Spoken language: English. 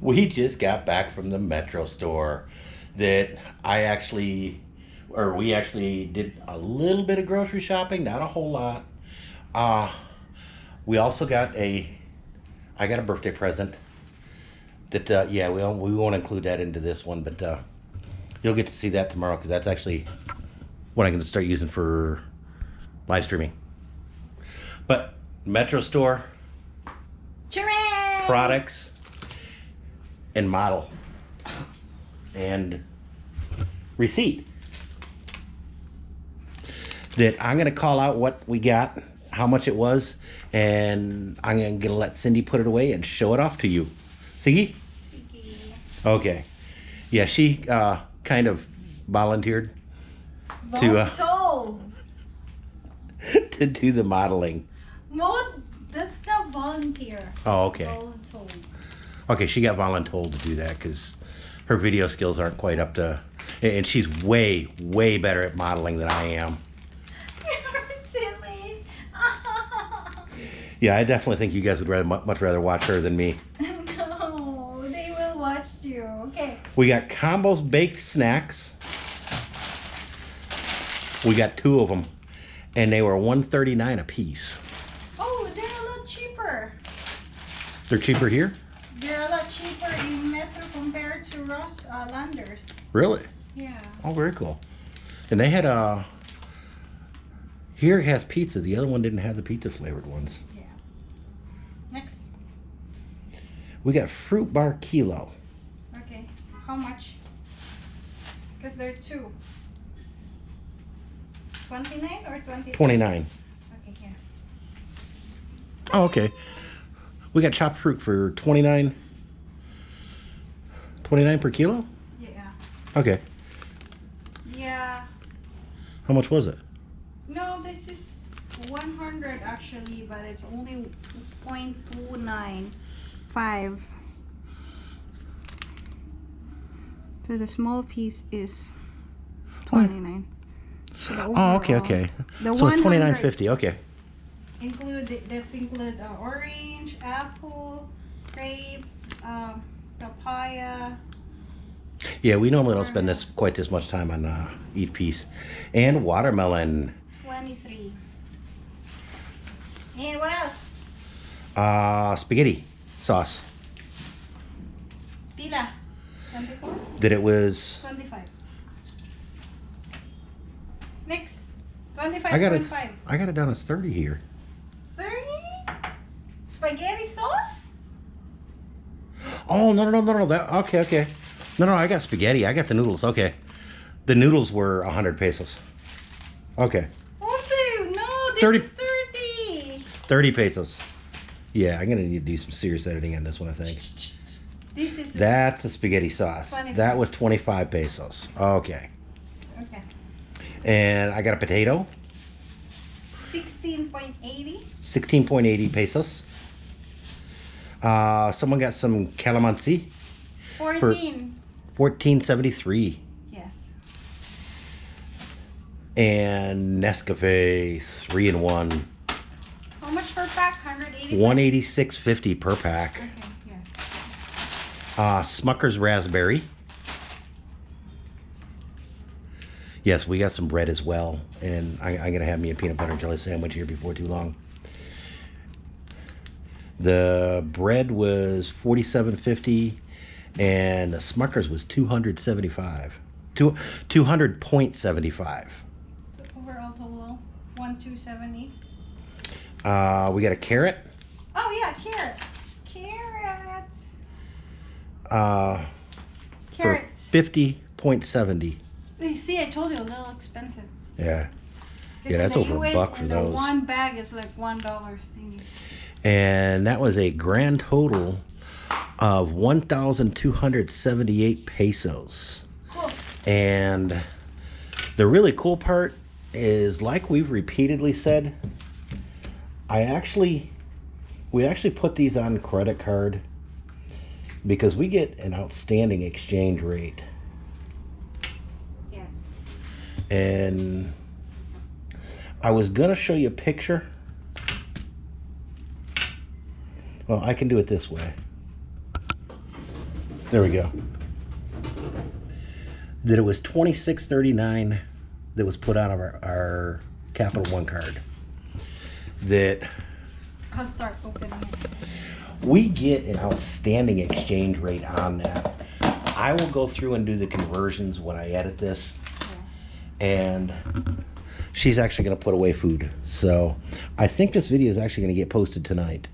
we just got back from the Metro store that I actually, or we actually did a little bit of grocery shopping, not a whole lot. Uh, we also got a, I got a birthday present that, uh, yeah, we, we won't include that into this one, but uh, you'll get to see that tomorrow because that's actually what I'm going to start using for live streaming. But Metro store, Hooray! products and model and receipt that I'm going to call out what we got, how much it was, and I'm going to let Cindy put it away and show it off to you. Siggy? Okay. Yeah, she uh, kind of volunteered To, uh, to do the modeling. Mo- that's not volunteer. Oh, okay. Voluntold. Okay, she got voluntold to do that because her video skills aren't quite up to, and she's way, way better at modeling than I am. You're silly. Yeah, I definitely think you guys would rather, much rather watch her than me. no, they will watch you. Okay. We got combos baked snacks. We got two of them, and they were 139 a piece. Oh, they're a lot cheaper. They're cheaper here? They're a lot cheaper in Metro compared to Ross uh, Landers. Really? Yeah. Oh, very cool. And they had a. Here it has pizza. The other one didn't have the pizza flavored ones. Yeah. Next. We got fruit bar kilo. Okay. How much? Because there are two. 29 or 20? 29. Okay, here. Oh, okay. We got chopped fruit for 29. 29 per kilo? Yeah. Okay. Yeah. How much was it? No, this is 100 actually, but it's only 2.295. So the small piece is 29. So Oh, okay, okay. The so it's 29.50. Okay. Include that's include uh, orange, apple, grapes, um, papaya. Yeah, we normally don't spend this quite this much time on uh, each piece. And watermelon. 23. And what else? Uh, spaghetti sauce. Pila. 24? That it was. 25. Next. 25.5. I got it. I got it down as 30 here. 30? Spaghetti sauce? Oh no no no no no that okay okay no no I got spaghetti I got the noodles okay the noodles were a hundred pesos okay One, two. No, this 30. is 30. thirty pesos yeah I'm gonna need to do some serious editing on this one I think This is. that's a spaghetti sauce 25. that was twenty five pesos okay Okay. and I got a potato 16.80. sixteen point eighty pesos uh someone got some calamansi 14. fourteen seventy three Yes. and Nescafe three in one How much per pack? 180. one eighty six fifty per pack. Okay, yes. Uh, Smucker's Raspberry. Yes, we got some bread as well. And I, I'm going to have me a peanut butter and jelly sandwich here before too long. The bread was 47.50 and the Smucker's was 275. Two, 200.75. Overall total 1270. Uh, we got a carrot. Oh yeah, carrot. Carrot. Uh, Carrots. 50.70. You see, I told you a little expensive. Yeah. Yeah, that's over a buck for those. One bag is like one dollar thingy. And that was a grand total of 1,278 pesos. Cool. And the really cool part is, like we've repeatedly said, I actually, we actually put these on credit card because we get an outstanding exchange rate. Yes. And I was gonna show you a picture. Well, I can do it this way. There we go. That it was twenty six thirty nine that was put on our, our Capital One card. That I'll start opening it. we get an outstanding exchange rate on that. I will go through and do the conversions when I edit this, and she's actually going to put away food. So I think this video is actually going to get posted tonight.